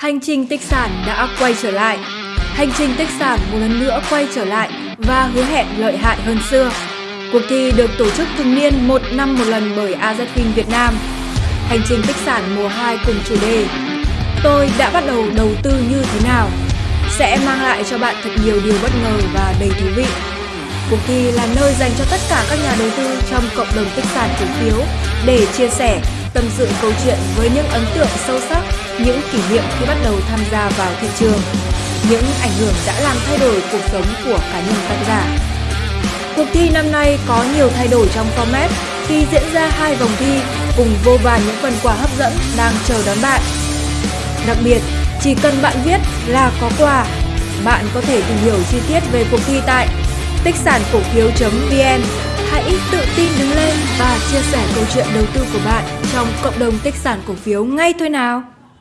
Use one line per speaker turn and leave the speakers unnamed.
Hành trình tích sản đã quay trở lại. Hành trình tích sản một lần nữa quay trở lại và hứa hẹn lợi hại hơn xưa. Cuộc thi được tổ chức thường niên một năm một lần bởi AZFIN Việt Nam. Hành trình tích sản mùa 2 cùng chủ đề Tôi đã bắt đầu đầu tư như thế nào? Sẽ mang lại cho bạn thật nhiều điều bất ngờ và đầy thú vị. Cuộc thi là nơi dành cho tất cả các nhà đầu tư trong cộng đồng tích sản cổ phiếu để chia sẻ, tâm sự câu chuyện với những ấn tượng sâu sắc, những kỷ niệm khi bắt đầu tham gia vào thị trường, những ảnh hưởng đã làm thay đổi cuộc sống của cá nhân tác giả. Cuộc thi năm nay có nhiều thay đổi trong format khi diễn ra hai vòng thi cùng vô vàn những phần quà hấp dẫn đang chờ đón bạn. Đặc biệt, chỉ cần bạn viết là có quà, bạn có thể tìm hiểu chi tiết về cuộc thi tại tích sản cổ phiếu.vn. Hãy tự tin đứng chia sẻ câu chuyện đầu tư của bạn trong cộng đồng tích sản cổ phiếu ngay thôi nào.